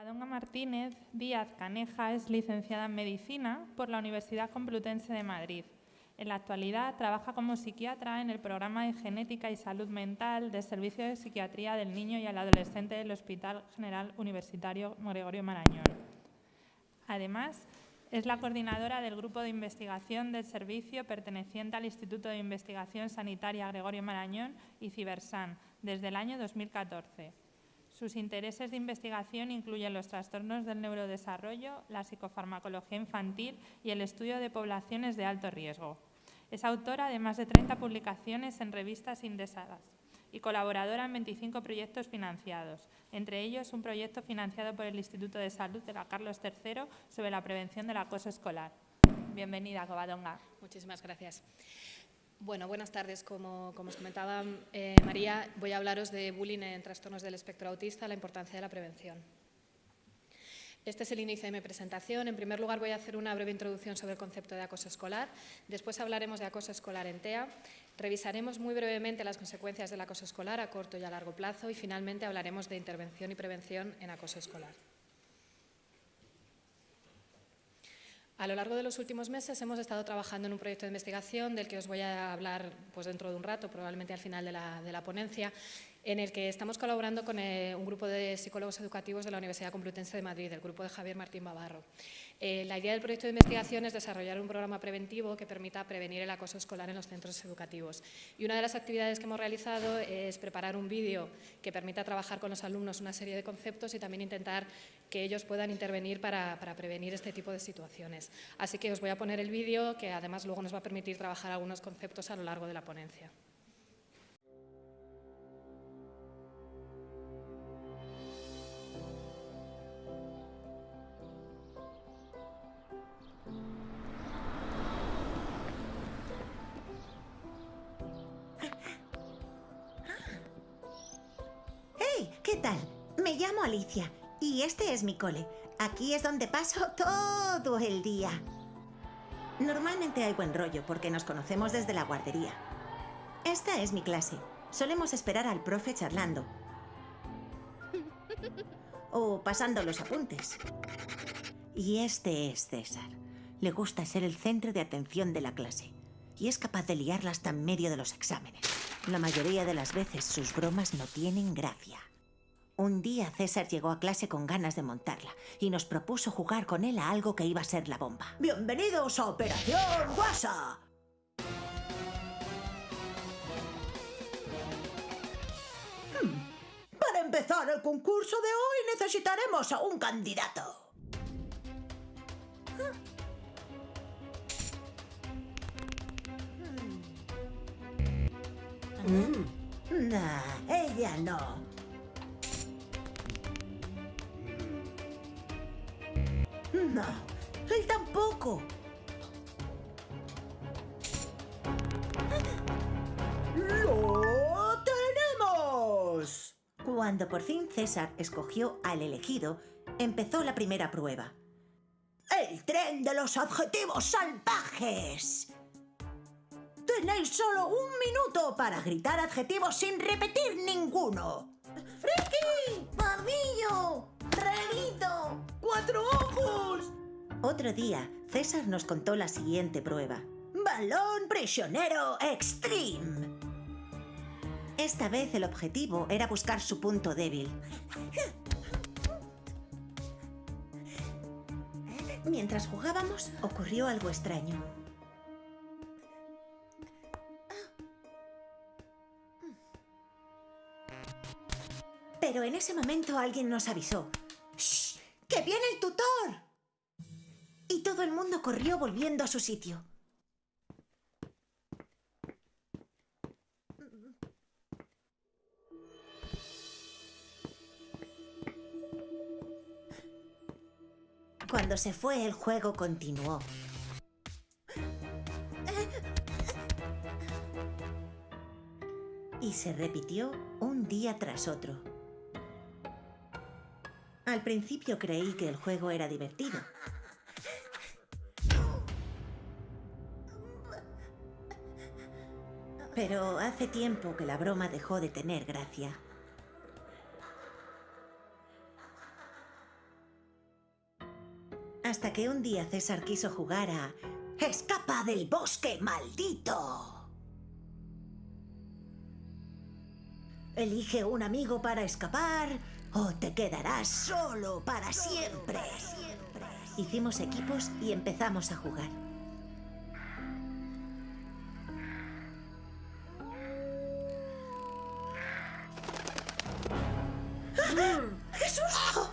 Covadonga Martínez Díaz Caneja es licenciada en Medicina por la Universidad Complutense de Madrid. En la actualidad trabaja como psiquiatra en el programa de Genética y Salud Mental del Servicio de Psiquiatría del Niño y el Adolescente del Hospital General Universitario Gregorio Marañón. Además, es la coordinadora del grupo de investigación del servicio perteneciente al Instituto de Investigación Sanitaria Gregorio Marañón y Cibersan desde el año 2014. Sus intereses de investigación incluyen los trastornos del neurodesarrollo, la psicofarmacología infantil y el estudio de poblaciones de alto riesgo. Es autora de más de 30 publicaciones en revistas indexadas y colaboradora en 25 proyectos financiados, entre ellos un proyecto financiado por el Instituto de Salud de la Carlos III sobre la prevención del acoso escolar. Bienvenida, Covadonga. Muchísimas gracias. Bueno, buenas tardes. Como, os comentaba eh, María, voy a hablaros de bullying en trastornos del espectro autista, la importancia de la prevención. Este es el inicio de mi presentación. En primer lugar, voy a hacer una breve introducción sobre el concepto de acoso escolar. Después hablaremos de acoso escolar en TEA. Revisaremos muy brevemente las consecuencias del acoso escolar a corto y a largo plazo. Y finalmente hablaremos de intervención y prevención en acoso escolar. A lo largo de los últimos meses hemos estado trabajando en un proyecto de investigación del que os voy a hablar pues, dentro de un rato, probablemente al final de la, de la ponencia, en el que estamos colaborando con eh, un grupo de psicólogos educativos de la Universidad Complutense de Madrid, el grupo de Javier Martín Bavarro. Eh, la idea del proyecto de investigación es desarrollar un programa preventivo que permita prevenir el acoso escolar en los centros educativos. Y una de las actividades que hemos realizado es preparar un vídeo que permita trabajar con los alumnos una serie de conceptos y también intentar que ellos puedan intervenir para prevenir este tipo de situaciones. Así que os voy a poner el vídeo que además luego nos va a permitir trabajar algunos conceptos a lo largo de la ponencia. Alicia y este es mi cole. Aquí es donde paso todo el día. Normalmente hay buen rollo porque nos conocemos desde la guardería. Esta es mi clase. Solemos esperar al profe charlando. O pasando los apuntes. Y este es César. Le gusta ser el centro de atención de la clase. Y es capaz de liarla hasta en medio de los exámenes. La mayoría de las veces sus bromas no tienen gracia. Un día César llegó a clase con ganas de montarla y nos propuso jugar con él a algo que iba a ser la bomba. ¡Bienvenidos a Operación Guasa! Hmm. Para empezar el concurso de hoy necesitaremos a un candidato. Hmm. Nah, ella no. No, él tampoco. ¡Lo tenemos! Cuando por fin César escogió al elegido, empezó la primera prueba. ¡El tren de los adjetivos salvajes! Tenéis solo un minuto para gritar adjetivos sin repetir ninguno. ¡Friki! ¡Barbillo! ¡Renito! ¡Cuatro ojos! Otro día, César nos contó la siguiente prueba. ¡Balón prisionero extreme! Esta vez el objetivo era buscar su punto débil. Mientras jugábamos, ocurrió algo extraño. Pero en ese momento alguien nos avisó. ¡Que viene el tutor! Y todo el mundo corrió volviendo a su sitio. Cuando se fue, el juego continuó. Y se repitió un día tras otro. Al principio creí que el juego era divertido. Pero hace tiempo que la broma dejó de tener gracia. Hasta que un día César quiso jugar a Escapa del bosque maldito. Elige un amigo para escapar o te quedarás solo para siempre. Hicimos equipos y empezamos a jugar. ¡Qué susto!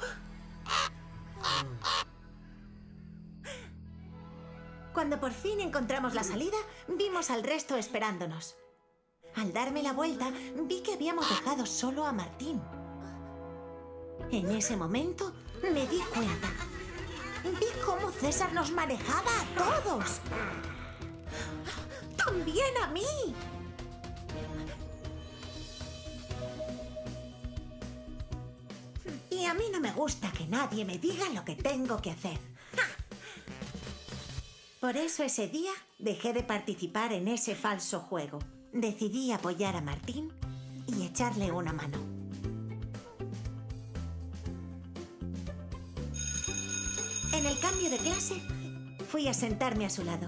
Cuando por fin encontramos la salida, vimos al resto esperándonos. Al darme la vuelta, vi que habíamos dejado solo a Martín. En ese momento, me di cuenta. Vi cómo César nos manejaba a todos. También a mí. Y a mí no me gusta que nadie me diga lo que tengo que hacer. Por eso ese día dejé de participar en ese falso juego. Decidí apoyar a Martín y echarle una mano. Cambio de clase, fui a sentarme a su lado.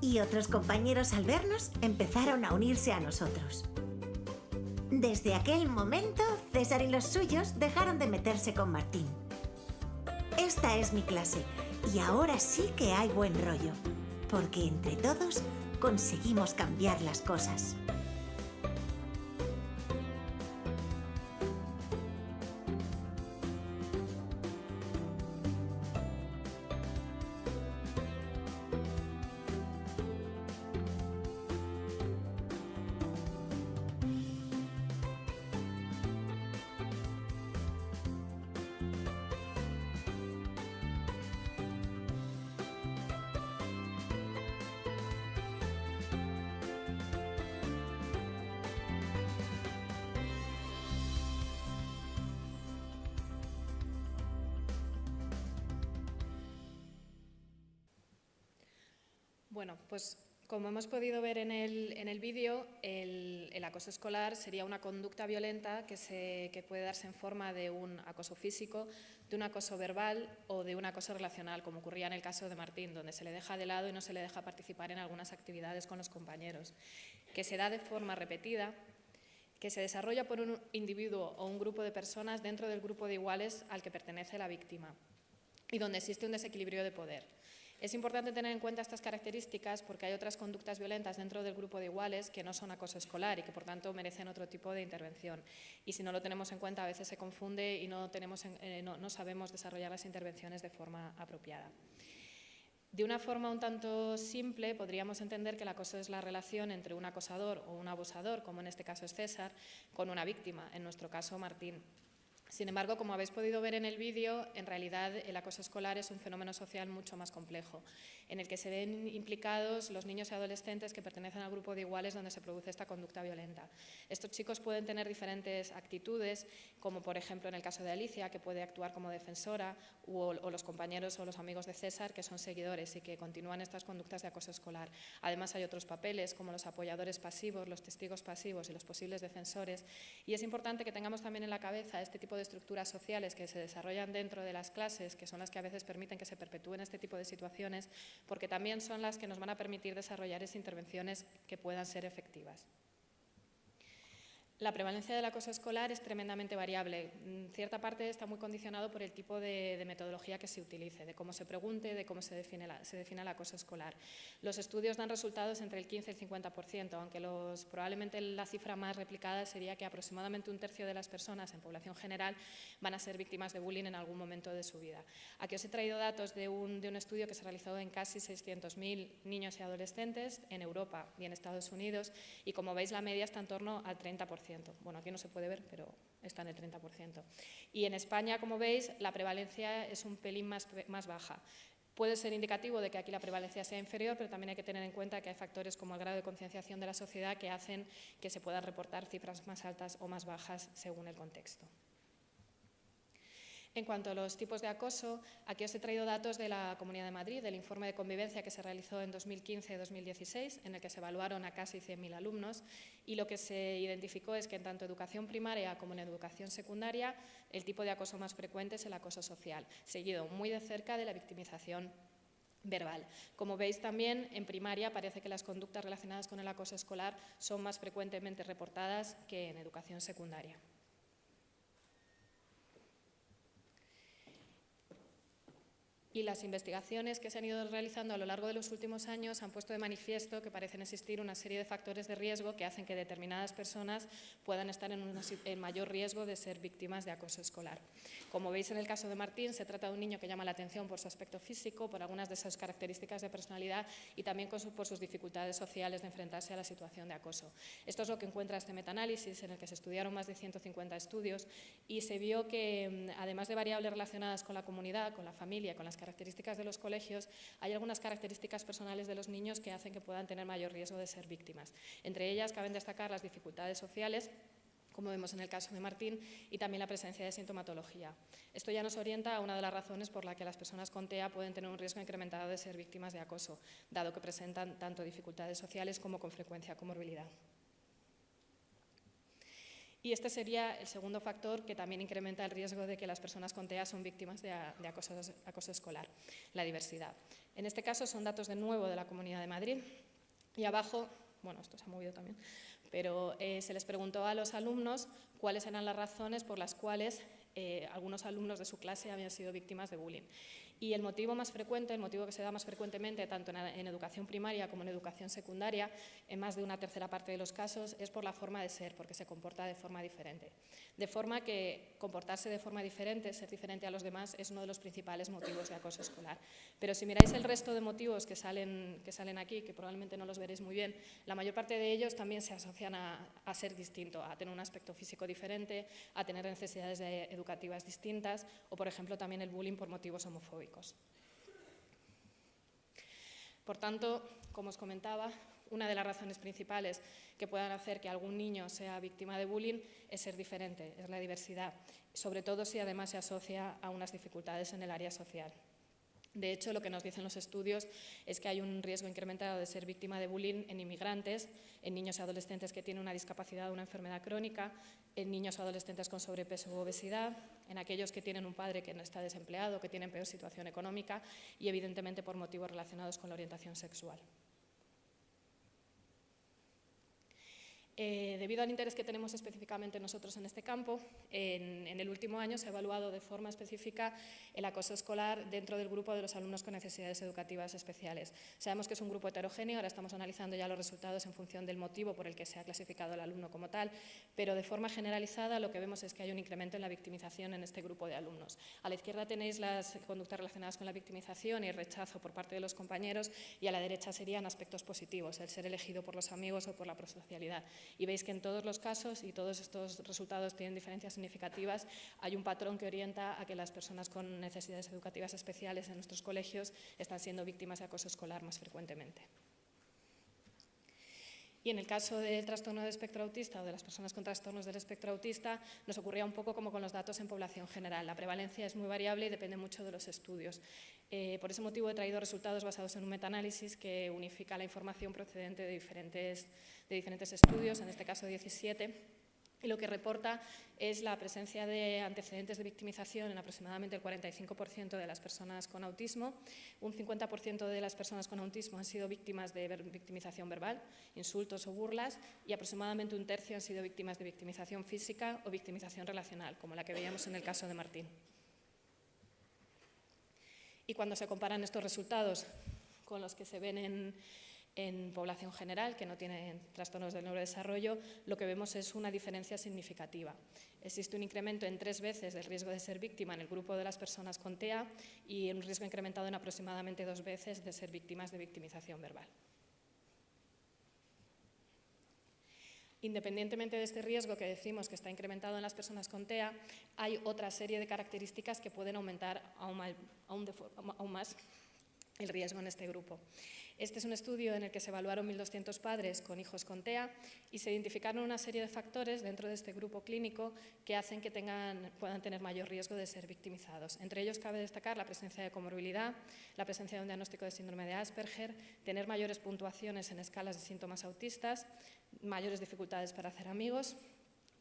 Y otros compañeros al vernos empezaron a unirse a nosotros. Desde aquel momento, César y los suyos dejaron de meterse con Martín. Esta es mi clase y ahora sí que hay buen rollo, porque entre todos conseguimos cambiar las cosas. Bueno, pues como hemos podido ver en el, vídeo, el, acoso escolar sería una conducta violenta que, se, que puede darse en forma de un acoso físico, de un acoso verbal o de un acoso relacional, como ocurría en el caso de Martín, donde se le deja de lado y no se le deja participar en algunas actividades con los compañeros, que se da de forma repetida, que se desarrolla por un individuo o un grupo de personas dentro del grupo de iguales al que pertenece la víctima y donde existe un desequilibrio de poder. Es importante tener en cuenta estas características porque hay otras conductas violentas dentro del grupo de iguales que no son acoso escolar y que por tanto merecen otro tipo de intervención. Y si no lo tenemos en cuenta a veces se confunde y no, eh, sabemos desarrollar las intervenciones de forma apropiada. De una forma un tanto simple podríamos entender que el acoso es la relación entre un acosador o un abusador, como en este caso es César, con una víctima, en nuestro caso Martín. Sin embargo, como habéis podido ver en el vídeo, en realidad el acoso escolar es un fenómeno social mucho más complejo, en el que se ven implicados los niños y adolescentes que pertenecen al grupo de iguales donde se produce esta conducta violenta. Estos chicos pueden tener diferentes actitudes, como por ejemplo en el caso de Alicia, que puede actuar como defensora, o, los compañeros o los amigos de César, que son seguidores y que continúan estas conductas de acoso escolar. Además, hay otros papeles, como los apoyadores pasivos, los testigos pasivos y los posibles defensores. Y es importante que tengamos también en la cabeza este tipo estructuras sociales que se desarrollan dentro de las clases, que son las que a veces permiten que se perpetúen este tipo de situaciones, porque también son las que nos van a permitir desarrollar esas intervenciones que puedan ser efectivas. La prevalencia del acoso escolar es tremendamente variable. Cierta parte está muy condicionado por el tipo de, metodología que se utilice, de cómo se pregunte, de cómo se define, se define, el acoso escolar. Los estudios dan resultados entre el 15 y el 50%, aunque probablemente la cifra más replicada sería que aproximadamente un tercio de las personas en población general van a ser víctimas de bullying en algún momento de su vida. Aquí os he traído datos de un, de un estudio que se realizó en casi 600.000 niños y adolescentes en Europa y en Estados Unidos, y como veis la media está en torno al 30%. Bueno, aquí no se puede ver, pero está en el 30%. Y en España, como veis, la prevalencia es un pelín más, más baja. Puede ser indicativo de que aquí la prevalencia sea inferior, pero también hay que tener en cuenta que hay factores como el grado de concienciación de la sociedad que hacen que se puedan reportar cifras más altas o más bajas según el contexto. En cuanto a los tipos de acoso, aquí os he traído datos de la Comunidad de Madrid, del informe de convivencia que se realizó en 2015-2016, en el que se evaluaron a casi 100.000 alumnos, y lo que se identificó es que en tanto educación primaria como en educación secundaria, el tipo de acoso más frecuente es el acoso social, seguido muy de cerca de la victimización verbal. Como veis también, en primaria parece que las conductas relacionadas con el acoso escolar son más frecuentemente reportadas que en educación secundaria. Y las investigaciones que se han ido realizando a lo largo de los últimos años han puesto de manifiesto que parecen existir una serie de factores de riesgo que hacen que determinadas personas puedan estar en, mayor riesgo de ser víctimas de acoso escolar. Como veis en el caso de Martín, se trata de un niño que llama la atención por su aspecto físico, por algunas de sus características de personalidad y también por sus dificultades sociales de enfrentarse a la situación de acoso. Esto es lo que encuentra este metaanálisis en el que se estudiaron más de 150 estudios y se vio que, mm, además de variables relacionadas con la comunidad, con la familia, con las características de los colegios, hay algunas características personales de los niños que hacen que puedan tener mayor riesgo de ser víctimas. Entre ellas caben destacar las dificultades sociales como vemos en el caso de Martín, y también la presencia de sintomatología. Esto ya nos orienta a una de las razones por la que las personas con TEA pueden tener un riesgo incrementado de ser víctimas de acoso, dado que presentan tanto dificultades sociales como con frecuencia comorbilidad. Y este sería el segundo factor que también incrementa el riesgo de que las personas con TEA son víctimas de, acoso, escolar, la diversidad. En este caso son datos de nuevo de la Comunidad de Madrid y abajo, bueno, esto se ha movido también, pero eh, se les preguntó a los alumnos cuáles eran las razones por las cuales eh, algunos alumnos de su clase habían sido víctimas de bullying. Y el motivo más frecuente, el motivo que se da más frecuentemente tanto en, educación primaria como en educación secundaria, en más de una tercera parte de los casos, es por la forma de ser, porque se comporta de forma diferente. De forma que comportarse de forma diferente, ser diferente a los demás, es uno de los principales motivos de acoso escolar. Pero si miráis el resto de motivos que salen, que salen aquí, que probablemente no los veréis muy bien, la mayor parte de ellos también se asocian a, a ser distinto, a tener un aspecto físico diferente, a tener necesidades educativas distintas o, por ejemplo, también el bullying por motivos homofóbicos. Por tanto, como os comentaba, una de las razones principales que puedan hacer que algún niño sea víctima de bullying es ser diferente, es la diversidad, sobre todo si además se asocia a unas dificultades en el área social. De hecho, lo que nos dicen los estudios es que hay un riesgo incrementado de ser víctima de bullying en inmigrantes, en niños y adolescentes que tienen una discapacidad o una enfermedad crónica, en niños o adolescentes con sobrepeso u obesidad, en aquellos que tienen un padre que no está desempleado, que tienen peor situación económica y, evidentemente, por motivos relacionados con la orientación sexual. Eh, debido al interés que tenemos específicamente nosotros en este campo, en, el último año se ha evaluado de forma específica el acoso escolar dentro del grupo de los alumnos con necesidades educativas especiales. Sabemos que es un grupo heterogéneo, ahora estamos analizando ya los resultados en función del motivo por el que se ha clasificado el alumno como tal, pero de forma generalizada lo que vemos es que hay un incremento en la victimización en este grupo de alumnos. A la izquierda tenéis las conductas relacionadas con la victimización y el rechazo por parte de los compañeros y a la derecha serían aspectos positivos, el ser elegido por los amigos o por la prosocialidad y veis que en todos los casos, y todos estos resultados tienen diferencias significativas, hay un patrón que orienta a que las personas con necesidades educativas especiales en nuestros colegios están siendo víctimas de acoso escolar más frecuentemente. Y en el caso del trastorno del espectro autista o de las personas con trastornos del espectro autista, nos ocurría un poco como con los datos en población general. La prevalencia es muy variable y depende mucho de los estudios. Eh, por ese motivo he traído resultados basados en un metaanálisis que unifica la información procedente de diferentes, de diferentes estudios, en este caso 17 y lo que reporta es la presencia de antecedentes de victimización en aproximadamente el 45% de las personas con autismo. Un 50% de las personas con autismo han sido víctimas de victimización verbal, insultos o burlas, y aproximadamente un tercio han sido víctimas de victimización física o victimización relacional, como la que veíamos en el caso de Martín. Y cuando se comparan estos resultados con los que se ven en, en población general que no tiene trastornos del neurodesarrollo, lo que vemos es una diferencia significativa. Existe un incremento en tres veces del riesgo de ser víctima en el grupo de las personas con TEA y un riesgo incrementado en aproximadamente dos veces de ser víctimas de victimización verbal. Independientemente de este riesgo que decimos que está incrementado en las personas con TEA, hay otra serie de características que pueden aumentar aún más el riesgo en este grupo. Este es un estudio en el que se evaluaron 1.200 padres con hijos con TEA y se identificaron una serie de factores dentro de este grupo clínico que hacen que puedan tener mayor riesgo de ser victimizados. Entre ellos cabe destacar la presencia de comorbilidad, la presencia de un diagnóstico de síndrome de Asperger, tener mayores puntuaciones en escalas de síntomas autistas, mayores dificultades para hacer amigos,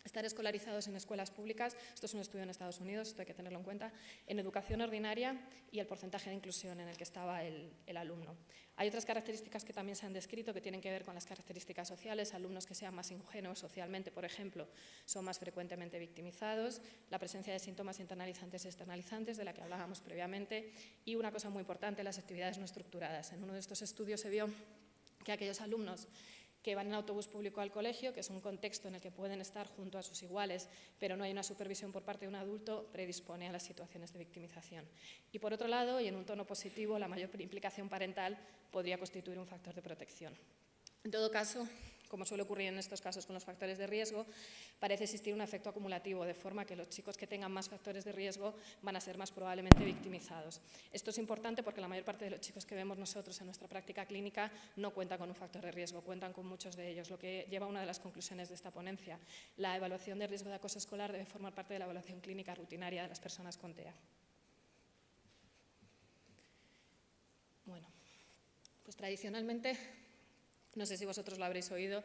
estar escolarizados en escuelas públicas, esto es un estudio en Estados Unidos, esto hay que tenerlo en cuenta, en educación ordinaria y el porcentaje de inclusión en el que estaba el, alumno. Hay otras características que también se han descrito que tienen que ver con las características sociales, alumnos que sean más ingenuos socialmente, por ejemplo, son más frecuentemente victimizados, la presencia de síntomas internalizantes y externalizantes, de la que hablábamos previamente, y una cosa muy importante, las actividades no estructuradas. En uno de estos estudios se vio que aquellos alumnos que van en autobús público al colegio, que es un contexto en el que pueden estar junto a sus iguales, pero no hay una supervisión por parte de un adulto, predispone a las situaciones de victimización. Y por otro lado, y en un tono positivo, la mayor implicación parental podría constituir un factor de protección. En todo caso, como suele ocurrir en estos casos con los factores de riesgo, parece existir un efecto acumulativo, de forma que los chicos que tengan más factores de riesgo van a ser más probablemente victimizados. Esto es importante porque la mayor parte de los chicos que vemos nosotros en nuestra práctica clínica no cuentan con un factor de riesgo, cuentan con muchos de ellos, lo que lleva a una de las conclusiones de esta ponencia. La evaluación de riesgo de acoso escolar debe formar parte de la evaluación clínica rutinaria de las personas con TEA. Bueno, pues tradicionalmente no sé si vosotros lo habréis oído,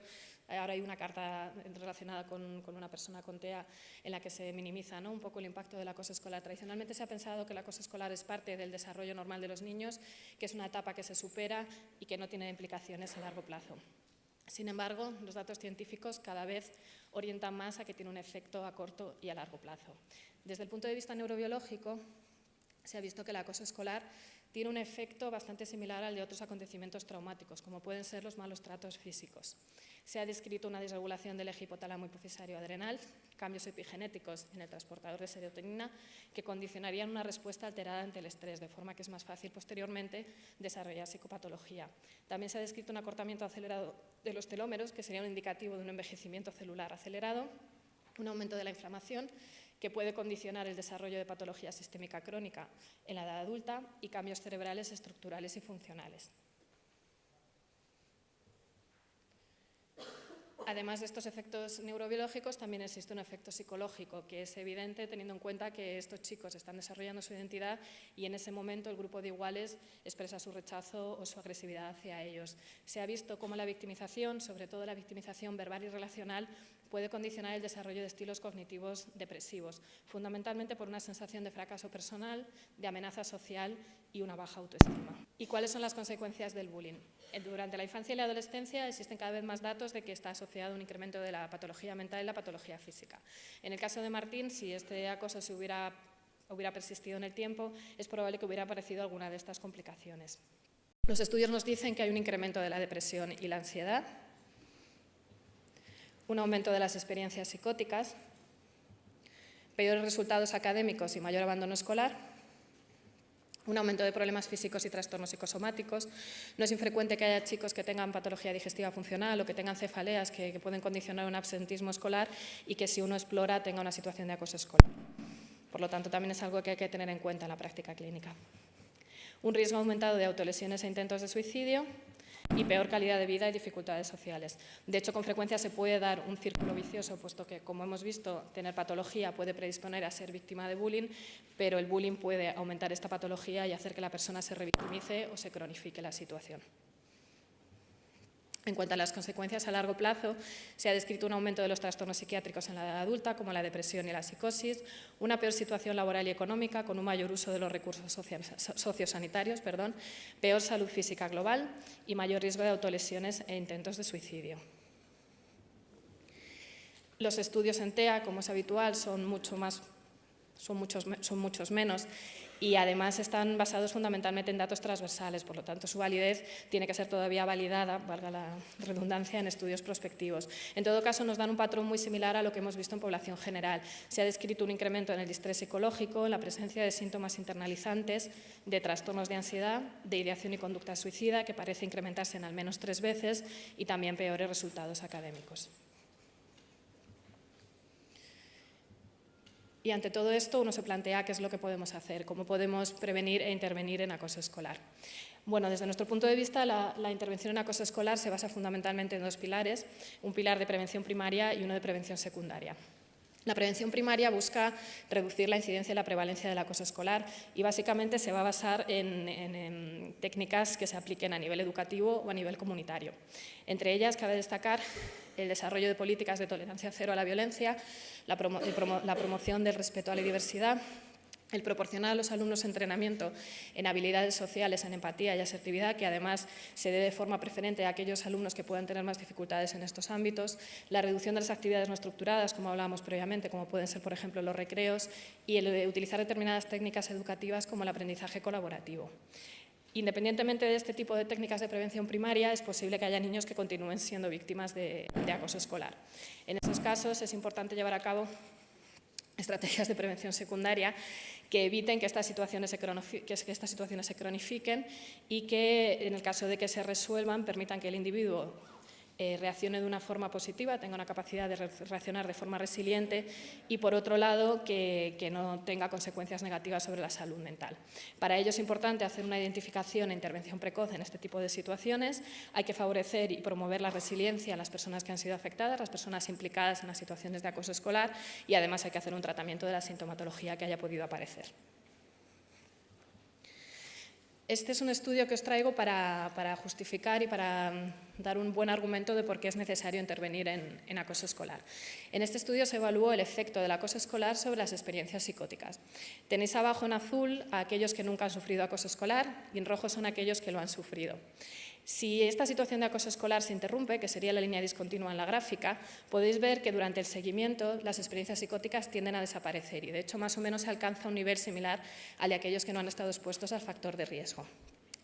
ahora hay una carta relacionada con, una persona con TEA en la que se minimiza ¿no? un poco el impacto del acoso escolar. Tradicionalmente se ha pensado que el acoso escolar es parte del desarrollo normal de los niños, que es una etapa que se supera y que no tiene implicaciones a largo plazo. Sin embargo, los datos científicos cada vez orientan más a que tiene un efecto a corto y a largo plazo. Desde el punto de vista neurobiológico, se ha visto que el acoso escolar tiene un efecto bastante similar al de otros acontecimientos traumáticos, como pueden ser los malos tratos físicos. Se ha descrito una desregulación del eje hipotálamo hipofisario adrenal, cambios epigenéticos en el transportador de serotonina que condicionarían una respuesta alterada ante el estrés, de forma que es más fácil posteriormente desarrollar psicopatología. También se ha descrito un acortamiento acelerado de los telómeros, que sería un indicativo de un envejecimiento celular acelerado, un aumento de la inflamación que puede condicionar el desarrollo de patología sistémica crónica en la edad adulta y cambios cerebrales estructurales y funcionales. Además de estos efectos neurobiológicos, también existe un efecto psicológico, que es evidente teniendo en cuenta que estos chicos están desarrollando su identidad y en ese momento el grupo de iguales expresa su rechazo o su agresividad hacia ellos. Se ha visto cómo la victimización, sobre todo la victimización verbal y relacional, puede condicionar el desarrollo de estilos cognitivos depresivos, fundamentalmente por una sensación de fracaso personal, de amenaza social y una baja autoestima. ¿Y cuáles son las consecuencias del bullying? Eh, durante la infancia y la adolescencia existen cada vez más datos de que está asociado un incremento de la patología mental y la patología física. En el caso de Martín, si este acoso se hubiera, hubiera persistido en el tiempo, es probable que hubiera aparecido alguna de estas complicaciones. Los estudios nos dicen que hay un incremento de la depresión y la ansiedad, un aumento de las experiencias psicóticas, peores resultados académicos y mayor abandono escolar, un aumento de problemas físicos y trastornos psicosomáticos. No es infrecuente que haya chicos que tengan patología digestiva funcional o que tengan cefaleas que, pueden condicionar un absentismo escolar y que si uno explora tenga una situación de acoso escolar. Por lo tanto, también es algo que hay que tener en cuenta en la práctica clínica. Un riesgo aumentado de autolesiones e intentos de suicidio, y peor calidad de vida y dificultades sociales. De hecho, con frecuencia se puede dar un círculo vicioso, puesto que, como hemos visto, tener patología puede predisponer a ser víctima de bullying, pero el bullying puede aumentar esta patología y hacer que la persona se revictimice o se cronifique la situación. En cuanto a las consecuencias a largo plazo, se ha descrito un aumento de los trastornos psiquiátricos en la edad adulta, como la depresión y la psicosis, una peor situación laboral y económica, con un mayor uso de los recursos sociosanitarios, perdón, peor salud física global y mayor riesgo de autolesiones e intentos de suicidio. Los estudios en TEA, como es habitual, son, mucho más, son, muchos, son muchos menos y además están basados fundamentalmente en datos transversales, por lo tanto su validez tiene que ser todavía validada, valga la redundancia, en estudios prospectivos. En todo caso, nos dan un patrón muy similar a lo que hemos visto en población general. Se ha descrito un incremento en el distrés psicológico, en la presencia de síntomas internalizantes, de trastornos de ansiedad, de ideación y conducta suicida, que parece incrementarse en al menos tres veces, y también peores resultados académicos. Y ante todo esto uno se plantea qué es lo que podemos hacer, cómo podemos prevenir e intervenir en acoso escolar. Bueno, desde nuestro punto de vista, la, intervención en acoso escolar se basa fundamentalmente en dos pilares, un pilar de prevención primaria y uno de prevención secundaria. La prevención primaria busca reducir la incidencia y la prevalencia del acoso escolar y básicamente se va a basar en, técnicas que se apliquen a nivel educativo o a nivel comunitario. Entre ellas cabe destacar el desarrollo de políticas de tolerancia cero a la violencia, la, promo la promoción del respeto a la diversidad, el proporcionar a los alumnos entrenamiento en habilidades sociales, en empatía y asertividad, que además se dé de forma preferente a aquellos alumnos que puedan tener más dificultades en estos ámbitos, la reducción de las actividades no estructuradas, como hablábamos previamente, como pueden ser, por ejemplo, los recreos, y el de utilizar determinadas técnicas educativas como el aprendizaje colaborativo. Independientemente de este tipo de técnicas de prevención primaria, es posible que haya niños que continúen siendo víctimas de, acoso escolar. En estos casos es importante llevar a cabo estrategias de prevención secundaria que eviten que estas, situaciones se que estas situaciones se cronifiquen y que, en el caso de que se resuelvan, permitan que el individuo eh, reaccione de una forma positiva, tenga una capacidad de reaccionar de forma resiliente y, por otro lado, que, que, no tenga consecuencias negativas sobre la salud mental. Para ello es importante hacer una identificación e intervención precoz en este tipo de situaciones. Hay que favorecer y promover la resiliencia en las personas que han sido afectadas, las personas implicadas en las situaciones de acoso escolar y, además, hay que hacer un tratamiento de la sintomatología que haya podido aparecer. Este es un estudio que os traigo para, justificar y para mm, dar un buen argumento de por qué es necesario intervenir en, en, acoso escolar. En este estudio se evaluó el efecto del acoso escolar sobre las experiencias psicóticas. Tenéis abajo en azul a aquellos que nunca han sufrido acoso escolar y en rojo son aquellos que lo han sufrido. Si esta situación de acoso escolar se interrumpe, que sería la línea discontinua en la gráfica, podéis ver que durante el seguimiento las experiencias psicóticas tienden a desaparecer y de hecho más o menos se alcanza un nivel similar al de aquellos que no han estado expuestos al factor de riesgo.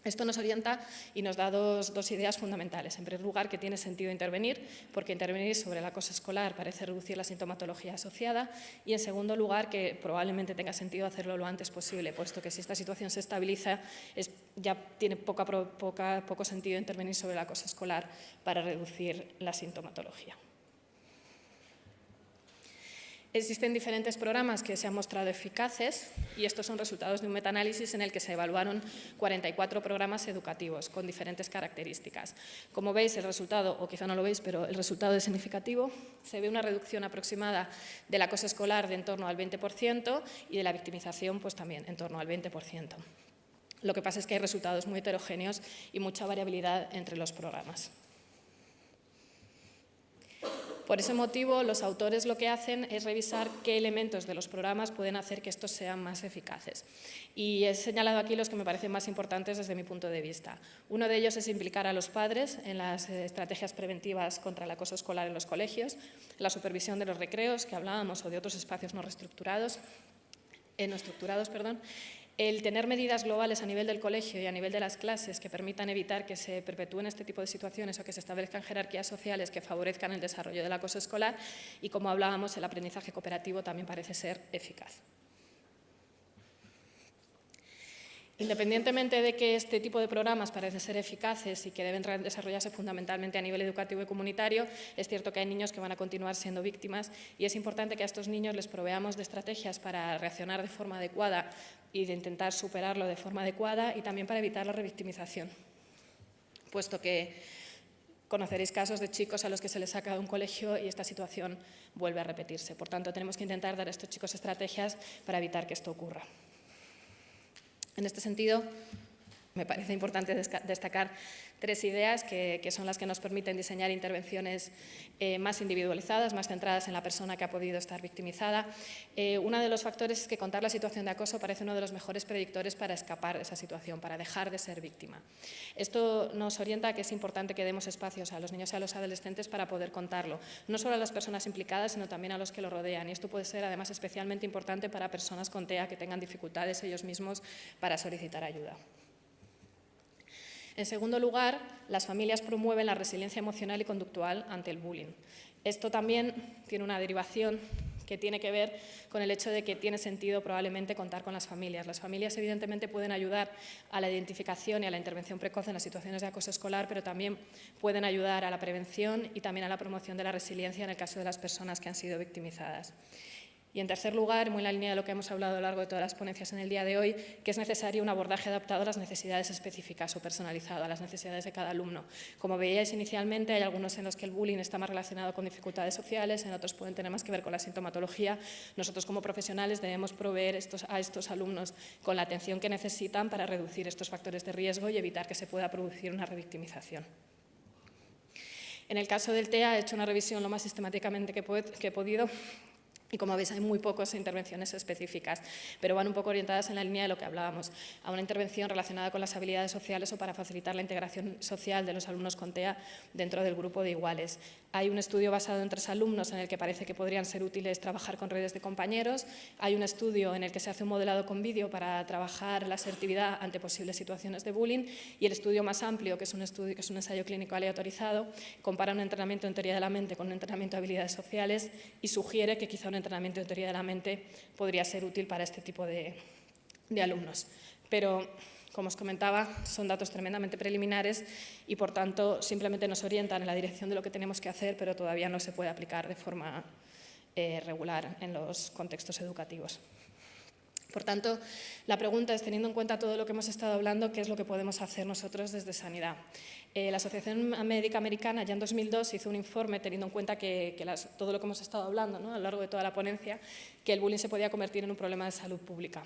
Esto nos orienta y nos da dos, ideas fundamentales. En primer lugar, que tiene sentido intervenir, porque intervenir sobre el acoso escolar parece reducir la sintomatología asociada. Y en segundo lugar, que probablemente tenga sentido hacerlo lo antes posible, puesto que si esta situación se estabiliza, es, ya tiene poca, poco sentido intervenir sobre el acoso escolar para reducir la sintomatología. Existen diferentes programas que se han mostrado eficaces y estos son resultados de un metaanálisis en el que se evaluaron 44 programas educativos con diferentes características. Como veis, el resultado, o quizá no lo veis, pero el resultado es significativo. Se ve una reducción aproximada del acoso escolar de en torno al 20% y de la victimización pues también en torno al 20%. Lo que pasa es que hay resultados muy heterogéneos y mucha variabilidad entre los programas. Por ese motivo, los autores lo que hacen es revisar qué elementos de los programas pueden hacer que estos sean más eficaces. Y he señalado aquí los que me parecen más importantes desde mi punto de vista. Uno de ellos es implicar a los padres en las estrategias preventivas contra el acoso escolar en los colegios, la supervisión de los recreos que hablábamos o de otros espacios no reestructurados, eh, no estructurados, perdón, el tener medidas globales a nivel del colegio y a nivel de las clases que permitan evitar que se perpetúen este tipo de situaciones o que se establezcan jerarquías sociales que favorezcan el desarrollo del acoso escolar y, como hablábamos, el aprendizaje cooperativo también parece ser eficaz. Independientemente de que este tipo de programas parecen ser eficaces y que deben desarrollarse fundamentalmente a nivel educativo y comunitario, es cierto que hay niños que van a continuar siendo víctimas y es importante que a estos niños les proveamos de estrategias para reaccionar de forma adecuada y de intentar superarlo de forma adecuada y también para evitar la revictimización, puesto que conoceréis casos de chicos a los que se les saca de un colegio y esta situación vuelve a repetirse. Por tanto, tenemos que intentar dar a estos chicos estrategias para evitar que esto ocurra. En este sentido, me parece importante destacar tres ideas que, son las que nos permiten diseñar intervenciones eh, más individualizadas, más centradas en la persona que ha podido estar victimizada. Eh, uno de los factores es que contar la situación de acoso parece uno de los mejores predictores para escapar de esa situación, para dejar de ser víctima. Esto nos orienta a que es importante que demos espacios a los niños y a los adolescentes para poder contarlo, no solo a las personas implicadas, sino también a los que lo rodean. Y esto puede ser además especialmente importante para personas con TEA que tengan dificultades ellos mismos para solicitar ayuda. En segundo lugar, las familias promueven la resiliencia emocional y conductual ante el bullying. Esto también tiene una derivación que tiene que ver con el hecho de que tiene sentido probablemente contar con las familias. Las familias evidentemente pueden ayudar a la identificación y a la intervención precoz en las situaciones de acoso escolar, pero también pueden ayudar a la prevención y también a la promoción de la resiliencia en el caso de las personas que han sido victimizadas. Y en tercer lugar, muy en la línea de lo que hemos hablado a lo largo de todas las ponencias en el día de hoy, que es necesario un abordaje adaptado a las necesidades específicas o personalizado a las necesidades de cada alumno. Como veíais inicialmente, hay algunos en los que el bullying está más relacionado con dificultades sociales, en otros pueden tener más que ver con la sintomatología. Nosotros como profesionales debemos proveer a estos alumnos con la atención que necesitan para reducir estos factores de riesgo y evitar que se pueda producir una revictimización. En el caso del TEA he hecho una revisión lo más sistemáticamente que he podido y como veis hay muy pocas intervenciones específicas, pero van un poco orientadas en la línea de lo que hablábamos, a una intervención relacionada con las habilidades sociales o para facilitar la integración social de los alumnos con TEA dentro del grupo de iguales. Hay un estudio basado en tres alumnos en el que parece que podrían ser útiles trabajar con redes de compañeros. Hay un estudio en el que se hace un modelado con vídeo para trabajar la asertividad ante posibles situaciones de bullying. Y el estudio más amplio, que es un, estudio, que es un ensayo clínico aleatorizado, compara un entrenamiento en teoría de la mente con un entrenamiento de habilidades sociales y sugiere que quizá un entrenamiento en teoría de la mente podría ser útil para este tipo de, de alumnos. Pero como os comentaba, son datos tremendamente preliminares y, por tanto, simplemente nos orientan en la dirección de lo que tenemos que hacer, pero todavía no se puede aplicar de forma eh, regular en los contextos educativos. Por tanto, la pregunta es, teniendo en cuenta todo lo que hemos estado hablando, ¿qué es lo que podemos hacer nosotros desde Sanidad? Eh, la Asociación Médica Americana ya en 2002 hizo un informe teniendo en cuenta que, todo lo que hemos estado hablando a lo largo de toda la ponencia, que el bullying se podía convertir en un problema de salud pública.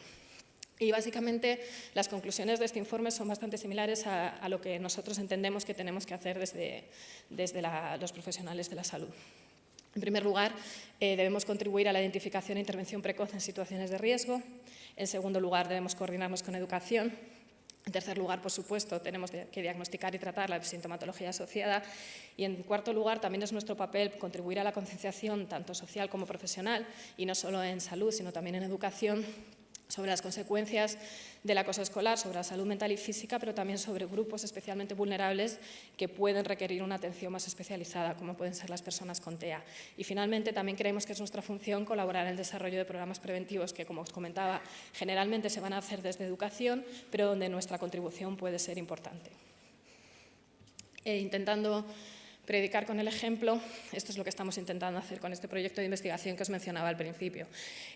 Y básicamente las conclusiones de este informe son bastante similares a, lo que nosotros entendemos que tenemos que hacer desde, desde los profesionales de la salud. En primer lugar, eh, debemos contribuir a la identificación e intervención precoz en situaciones de riesgo. En segundo lugar, debemos coordinarnos con educación. En tercer lugar, por supuesto, tenemos que diagnosticar y tratar la sintomatología asociada. Y en cuarto lugar, también es nuestro papel contribuir a la concienciación tanto social como profesional, y no solo en salud, sino también en educación, sobre las consecuencias del acoso escolar, sobre la salud mental y física, pero también sobre grupos especialmente vulnerables que pueden requerir una atención más especializada, como pueden ser las personas con TEA. Y finalmente, también creemos que es nuestra función colaborar en el desarrollo de programas preventivos que, como os comentaba, generalmente se van a hacer desde educación, pero donde nuestra contribución puede ser importante. E intentando predicar con el ejemplo, esto es lo que estamos intentando hacer con este proyecto de investigación que os mencionaba al principio.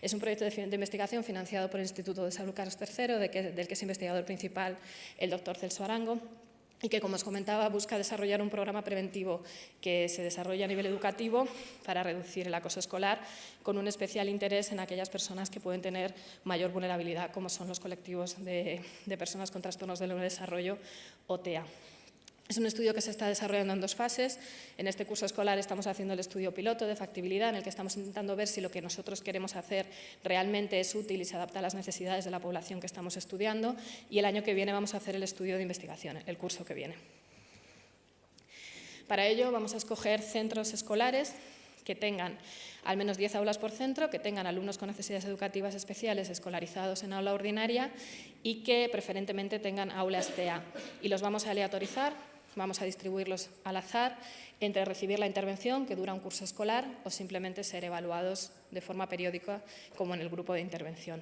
Es un proyecto de, investigación financiado por el Instituto de Salud Carlos III, del que es investigador principal el doctor Celso Arango, y que, como os comentaba, busca desarrollar un programa preventivo que se desarrolla a nivel educativo para reducir el acoso escolar, con un especial interés en aquellas personas que pueden tener mayor vulnerabilidad, como son los colectivos de, de personas con trastornos del desarrollo o TEA. Es un estudio que se está desarrollando en dos fases. En este curso escolar estamos haciendo el estudio piloto de factibilidad, en el que estamos intentando ver si lo que nosotros queremos hacer realmente es útil y se adapta a las necesidades de la población que estamos estudiando. Y el año que viene vamos a hacer el estudio de investigación, el curso que viene. Para ello vamos a escoger centros escolares que tengan al menos 10 aulas por centro, que tengan alumnos con necesidades educativas especiales escolarizados en aula ordinaria y que preferentemente tengan aulas TEA. Y los vamos a aleatorizar Vamos a distribuirlos al azar entre recibir la intervención, que dura un curso escolar, o simplemente ser evaluados de forma periódica, como en el grupo de intervención.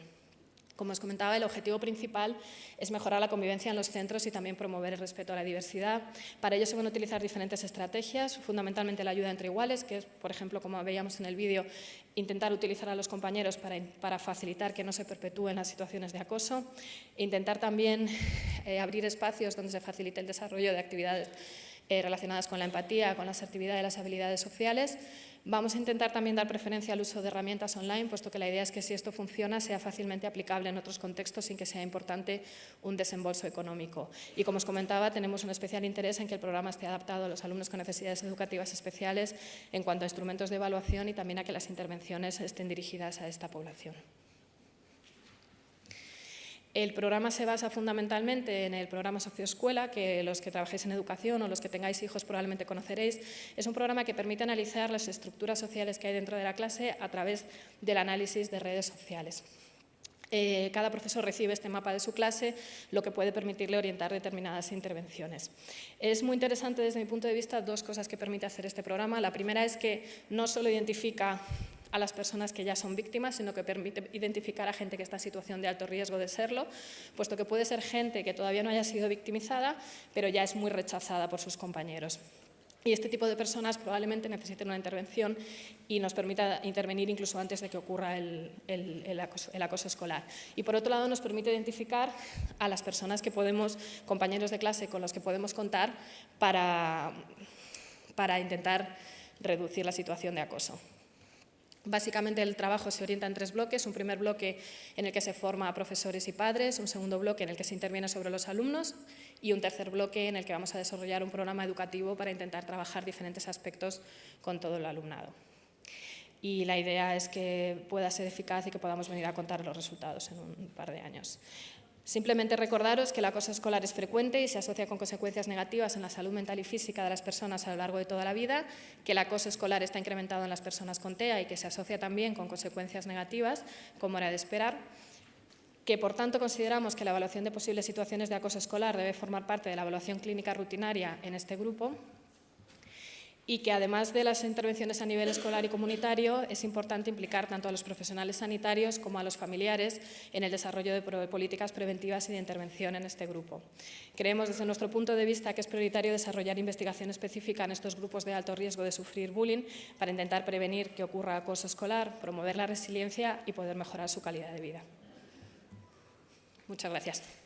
Como os comentaba, el objetivo principal es mejorar la convivencia en los centros y también promover el respeto a la diversidad. Para ello se van a utilizar diferentes estrategias, fundamentalmente la ayuda entre iguales, que es, por ejemplo, como veíamos en el vídeo, intentar utilizar a los compañeros para, facilitar que no se perpetúen las situaciones de acoso, intentar también eh, abrir espacios donde se facilite el desarrollo de actividades eh, relacionadas con la empatía, con la asertividad y las habilidades sociales, Vamos a intentar también dar preferencia al uso de herramientas online, puesto que la idea es que si esto funciona sea fácilmente aplicable en otros contextos sin que sea importante un desembolso económico. Y como os comentaba, tenemos un especial interés en que el programa esté adaptado a los alumnos con necesidades educativas especiales en cuanto a instrumentos de evaluación y también a que las intervenciones estén dirigidas a esta población. El programa se basa fundamentalmente en el programa Socioescuela, que los que trabajéis en educación o los que tengáis hijos probablemente conoceréis. Es un programa que permite analizar las estructuras sociales que hay dentro de la clase a través del análisis de redes sociales. Eh, cada profesor recibe este mapa de su clase, lo que puede permitirle orientar determinadas intervenciones. Es muy interesante desde mi punto de vista dos cosas que permite hacer este programa. La primera es que no solo identifica a las personas que ya son víctimas, sino que permite identificar a gente que está en situación de alto riesgo de serlo, puesto que puede ser gente que todavía no haya sido victimizada, pero ya es muy rechazada por sus compañeros. y este tipo de personas probablemente necesiten una intervención y nos permita intervenir incluso antes de que ocurra el, acoso, escolar. Y por otro lado nos permite identificar a las personas que podemos, compañeros de clase con los que podemos contar para, para intentar reducir la situación de acoso. Básicamente el trabajo se orienta en tres bloques, un primer bloque en el que se forma a profesores y padres, un segundo bloque en el que se interviene sobre los alumnos y un tercer bloque en el que vamos a desarrollar un programa educativo para intentar trabajar diferentes aspectos con todo el alumnado. Y la idea es que pueda ser eficaz y que podamos venir a contar los resultados en un par de años. Simplemente recordaros que el acoso escolar es frecuente y se asocia con consecuencias negativas en la salud mental y física de las personas a lo largo de toda la vida, que el acoso escolar está incrementado en las personas con TEA y que se asocia también con consecuencias negativas, como era de esperar, que por tanto consideramos que la evaluación de posibles situaciones de acoso escolar debe formar parte de la evaluación clínica rutinaria en este grupo y que además de las intervenciones a nivel escolar y comunitario es importante implicar tanto a los profesionales sanitarios como a los familiares en el desarrollo de políticas preventivas y de intervención en este grupo. Creemos desde nuestro punto de vista que es prioritario desarrollar investigación específica en estos grupos de alto riesgo de sufrir bullying para intentar prevenir que ocurra acoso escolar, promover la resiliencia y poder mejorar su calidad de vida. Muchas gracias.